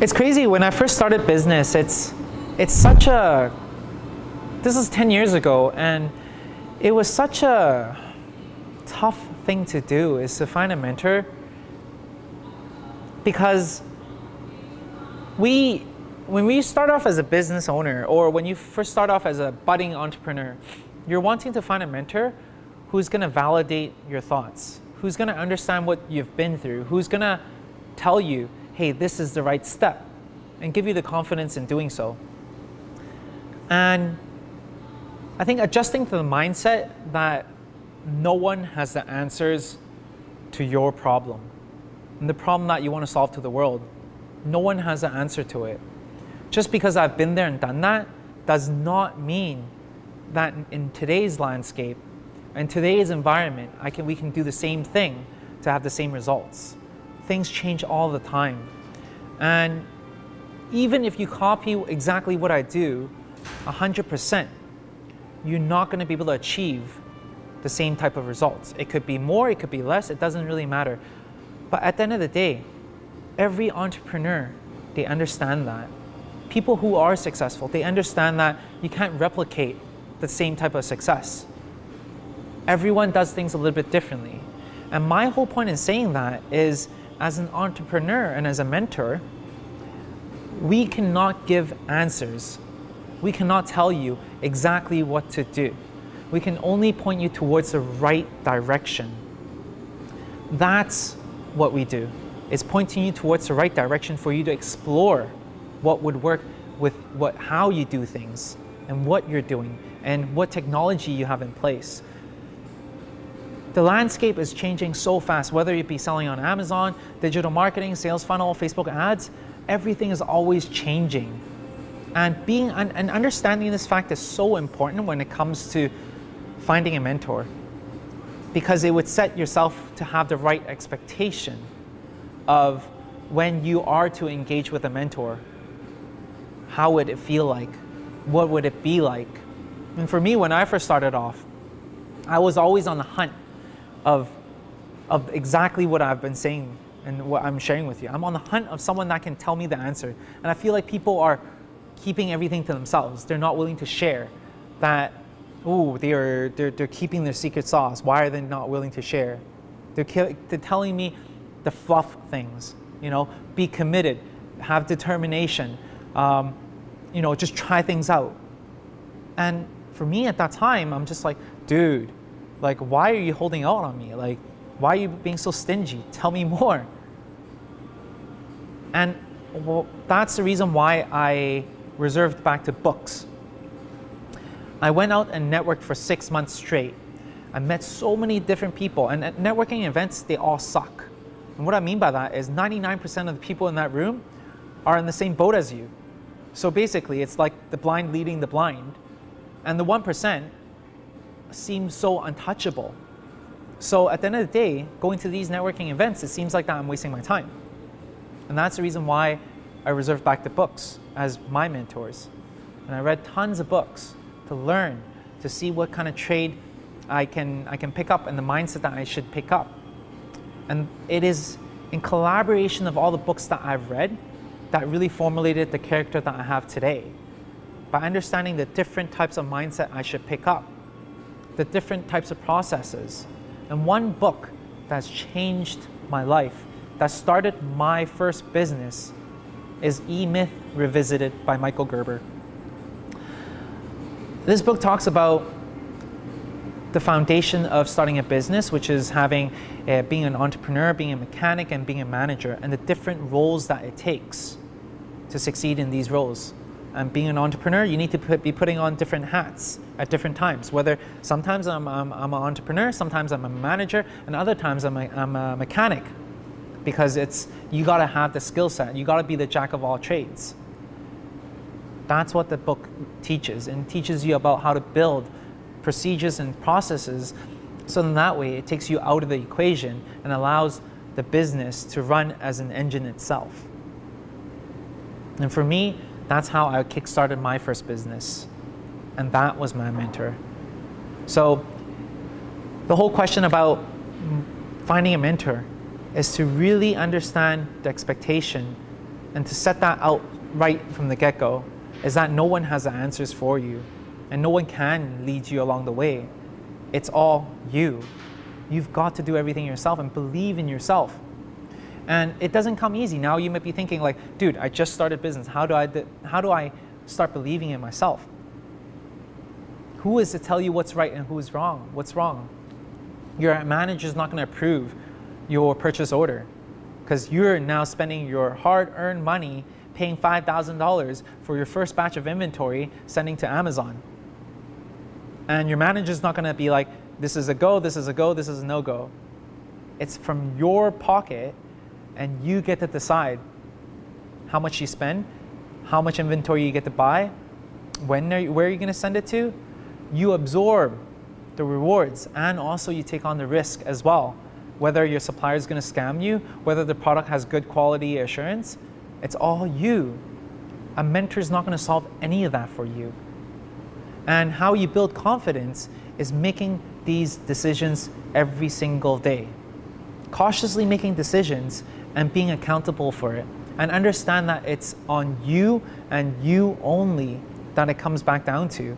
It's crazy. When I first started business, it's it's such a. This is ten years ago, and it was such a tough thing to do is to find a mentor because we when we start off as a business owner or when you first start off as a budding entrepreneur you're wanting to find a mentor who's going to validate your thoughts who's going to understand what you've been through who's going to tell you hey this is the right step and give you the confidence in doing so and i think adjusting to the mindset that no one has the answers to your problem and the problem that you want to solve to the world. No one has an answer to it. Just because I've been there and done that does not mean that in today's landscape, in today's environment, I can, we can do the same thing to have the same results. Things change all the time. And even if you copy exactly what I do, 100%, you're not going to be able to achieve the same type of results. It could be more, it could be less, it doesn't really matter. But at the end of the day, every entrepreneur, they understand that. People who are successful, they understand that you can't replicate the same type of success. Everyone does things a little bit differently. And my whole point in saying that is as an entrepreneur and as a mentor, we cannot give answers. We cannot tell you exactly what to do we can only point you towards the right direction. That's what we do. It's pointing you towards the right direction for you to explore what would work with what, how you do things and what you're doing and what technology you have in place. The landscape is changing so fast, whether it be selling on Amazon, digital marketing, sales funnel, Facebook ads, everything is always changing. And being and understanding this fact is so important when it comes to finding a mentor because it would set yourself to have the right expectation of when you are to engage with a mentor, how would it feel like? What would it be like? And for me, when I first started off, I was always on the of, of exactly what I've been saying and what I'm sharing with you. I'm on the hunt of someone that can tell me the answer. And I feel like people are keeping everything to themselves. They're not willing to share that oh, they are, they're, they're keeping their secret sauce. Why are they not willing to share? They're, they're telling me the fluff things, you know, be committed, have determination, um, you know, just try things out. And for me at that time, I'm just like, dude, like, why are you holding out on me? Like, why are you being so stingy? Tell me more. And well, that's the reason why I reserved back to books I went out and networked for six months straight. I met so many different people, and at networking events, they all suck. And what I mean by that is 99% of the people in that room are in the same boat as you. So basically, it's like the blind leading the blind, and the 1% seems so untouchable. So at the end of the day, going to these networking events, it seems like that I'm wasting my time. And that's the reason why I reserved back the books as my mentors. And I read tons of books to learn, to see what kind of trade I can, I can pick up and the mindset that I should pick up. And it is in collaboration of all the books that I've read that really formulated the character that I have today. By understanding the different types of mindset I should pick up, the different types of processes. And one book that's changed my life, that started my first business, is E-Myth Revisited by Michael Gerber. This book talks about the foundation of starting a business, which is having, uh, being an entrepreneur, being a mechanic, and being a manager, and the different roles that it takes to succeed in these roles. And being an entrepreneur, you need to put, be putting on different hats at different times. Whether sometimes I'm, I'm, I'm an entrepreneur, sometimes I'm a manager, and other times I'm a, I'm a mechanic. Because it's, you gotta have the skill set, you gotta be the jack of all trades. That's what the book teaches and teaches you about how to build procedures and processes so in that way it takes you out of the equation and allows the business to run as an engine itself. And for me, that's how I kickstarted my first business. And that was my mentor. So the whole question about finding a mentor is to really understand the expectation and to set that out right from the get go is that no one has the answers for you and no one can lead you along the way. It's all you. You've got to do everything yourself and believe in yourself. And it doesn't come easy. Now you might be thinking like, dude, I just started business. How do I, how do I start believing in myself? Who is to tell you what's right and who's wrong? What's wrong? Your manager is not going to approve your purchase order because you're now spending your hard-earned money paying $5,000 for your first batch of inventory sending to Amazon. And your manager's not going to be like, this is a go, this is a go, this is a no-go. It's from your pocket and you get to decide how much you spend, how much inventory you get to buy, when are you, where are you going to send it to. You absorb the rewards and also you take on the risk as well. Whether your supplier is going to scam you, whether the product has good quality assurance, it's all you. A mentor is not going to solve any of that for you. And how you build confidence is making these decisions every single day. Cautiously making decisions and being accountable for it. And understand that it's on you and you only that it comes back down to.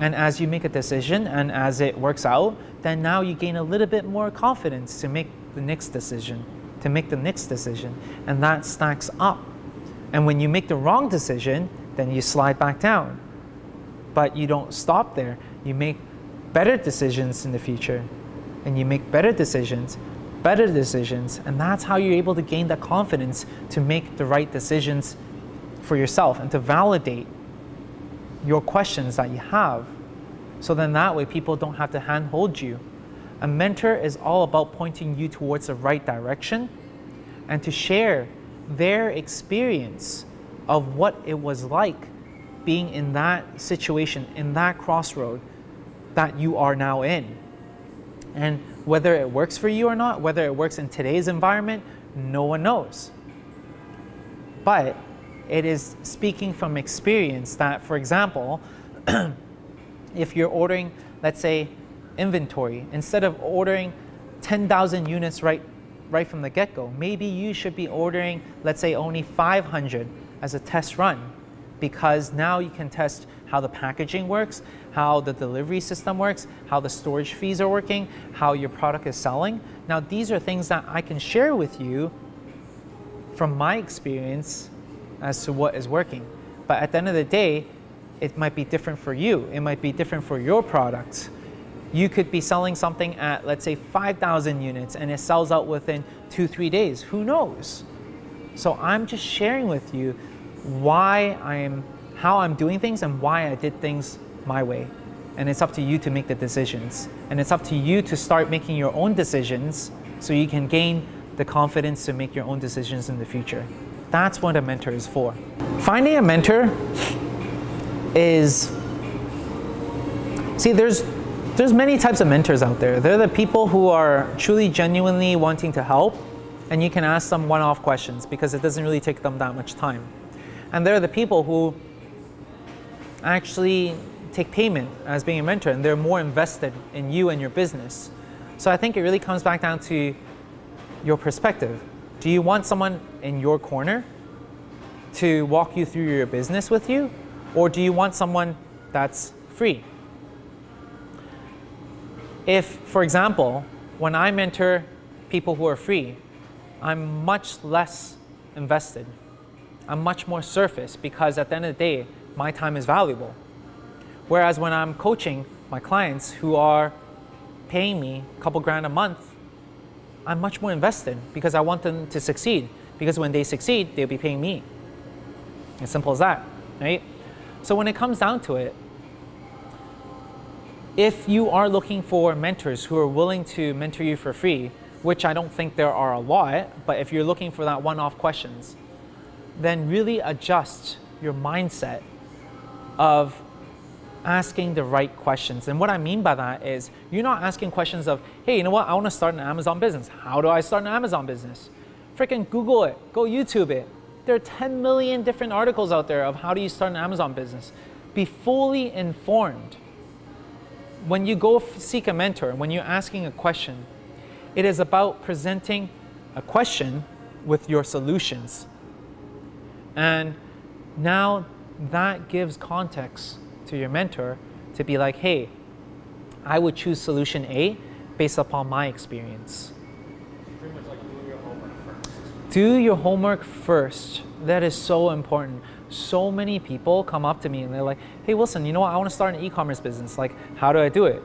And as you make a decision and as it works out, then now you gain a little bit more confidence to make the next decision, to make the next decision. And that stacks up. And when you make the wrong decision, then you slide back down. But you don't stop there. You make better decisions in the future. And you make better decisions, better decisions. And that's how you're able to gain the confidence to make the right decisions for yourself and to validate your questions that you have. So then that way people don't have to handhold you. A mentor is all about pointing you towards the right direction and to share their experience of what it was like being in that situation, in that crossroad that you are now in. And whether it works for you or not, whether it works in today's environment, no one knows. But it is speaking from experience that, for example, if you're ordering, let's say, inventory, instead of ordering 10,000 units right, right from the get-go, maybe you should be ordering, let's say, only 500 as a test run because now you can test how the packaging works, how the delivery system works, how the storage fees are working, how your product is selling. Now, these are things that I can share with you from my experience as to what is working. But at the end of the day, it might be different for you. It might be different for your product. You could be selling something at, let's say, 5,000 units and it sells out within two, three days. Who knows? So I'm just sharing with you why I'm, how I'm doing things and why I did things my way. And it's up to you to make the decisions. And it's up to you to start making your own decisions so you can gain the confidence to make your own decisions in the future. That's what a mentor is for. Finding a mentor is, see, there's, there's many types of mentors out there. They're the people who are truly genuinely wanting to help and you can ask them one-off questions because it doesn't really take them that much time. And they're the people who actually take payment as being a mentor and they're more invested in you and your business. So I think it really comes back down to your perspective. Do you want someone in your corner to walk you through your business with you? Or do you want someone that's free? If, for example, when I mentor people who are free, I'm much less invested. I'm much more surface because at the end of the day, my time is valuable. Whereas when I'm coaching my clients who are paying me a couple grand a month I'm much more invested because I want them to succeed. Because when they succeed, they'll be paying me. As simple as that, right? So when it comes down to it, if you are looking for mentors who are willing to mentor you for free, which I don't think there are a lot, but if you're looking for that one-off questions, then really adjust your mindset of asking the right questions. And what I mean by that is you're not asking questions of, hey, you know what, I want to start an Amazon business. How do I start an Amazon business? Freaking Google it, go YouTube it. There are 10 million different articles out there of how do you start an Amazon business. Be fully informed. When you go seek a mentor, when you're asking a question, it is about presenting a question with your solutions. And now that gives context to your mentor to be like, hey, I would choose solution A based upon my experience. Doing your. Do your homework first. That is so important. So many people come up to me and they're like, hey, Wilson, you know what? I want to start an e commerce business. Like, how do I do it?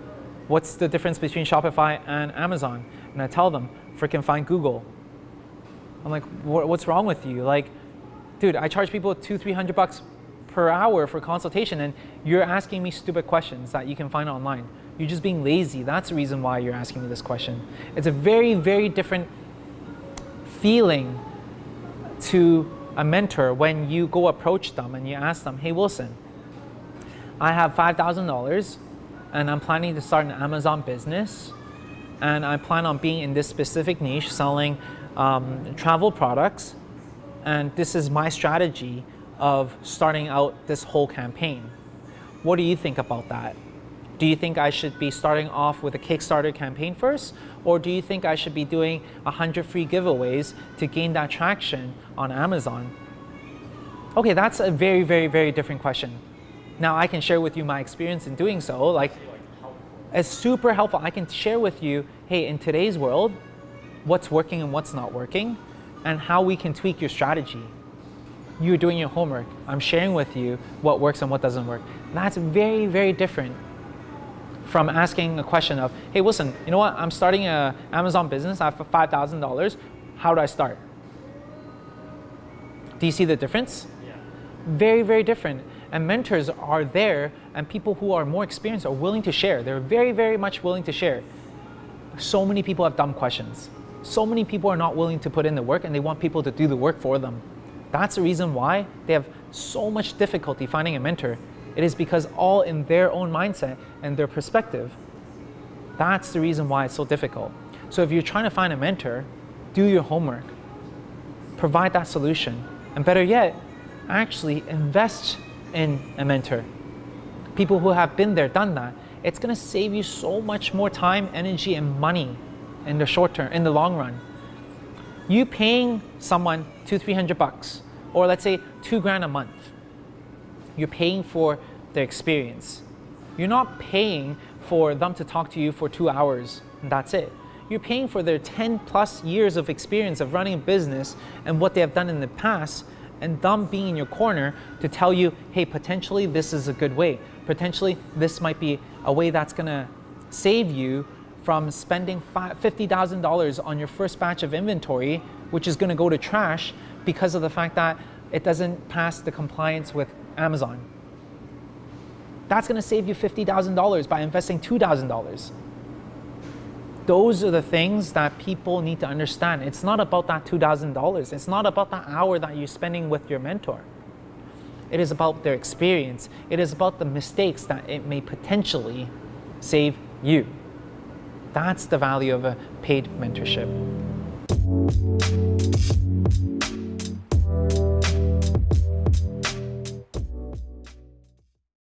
What's the difference between Shopify and Amazon? And I tell them, freaking find Google. I'm like, what's wrong with you? Like, dude, I charge people two, three hundred bucks per hour for consultation, and you're asking me stupid questions that you can find online. You're just being lazy. That's the reason why you're asking me this question. It's a very, very different feeling to a mentor when you go approach them and you ask them, hey, Wilson, I have $5,000 and I'm planning to start an Amazon business and I plan on being in this specific niche selling um, travel products. And this is my strategy of starting out this whole campaign. What do you think about that? Do you think I should be starting off with a Kickstarter campaign first? Or do you think I should be doing 100 free giveaways to gain that traction on Amazon? Okay, that's a very, very, very different question. Now I can share with you my experience in doing so. Like, it's super helpful. I can share with you, hey, in today's world, what's working and what's not working, and how we can tweak your strategy. You're doing your homework. I'm sharing with you what works and what doesn't work. That's very, very different from asking a question of, hey, listen, you know what? I'm starting an Amazon business. I have $5,000. How do I start? Do you see the difference? Yeah. Very, very different. And mentors are there, and people who are more experienced are willing to share. They're very, very much willing to share. So many people have dumb questions. So many people are not willing to put in the work, and they want people to do the work for them. That's the reason why they have so much difficulty finding a mentor. It is because all in their own mindset and their perspective. That's the reason why it's so difficult. So if you're trying to find a mentor, do your homework. Provide that solution. And better yet, actually invest in a mentor. People who have been there, done that. It's going to save you so much more time, energy, and money in the short term, in the long run. You paying someone two, three hundred bucks, or let's say two grand a month. You're paying for their experience. You're not paying for them to talk to you for two hours and that's it. You're paying for their 10 plus years of experience of running a business and what they have done in the past and them being in your corner to tell you, hey, potentially this is a good way. Potentially this might be a way that's gonna save you from spending $50,000 on your first batch of inventory, which is gonna go to trash because of the fact that it doesn't pass the compliance with Amazon. That's gonna save you $50,000 by investing $2,000 those are the things that people need to understand. It's not about that $2,000. It's not about that hour that you're spending with your mentor. It is about their experience. It is about the mistakes that it may potentially save you. That's the value of a paid mentorship.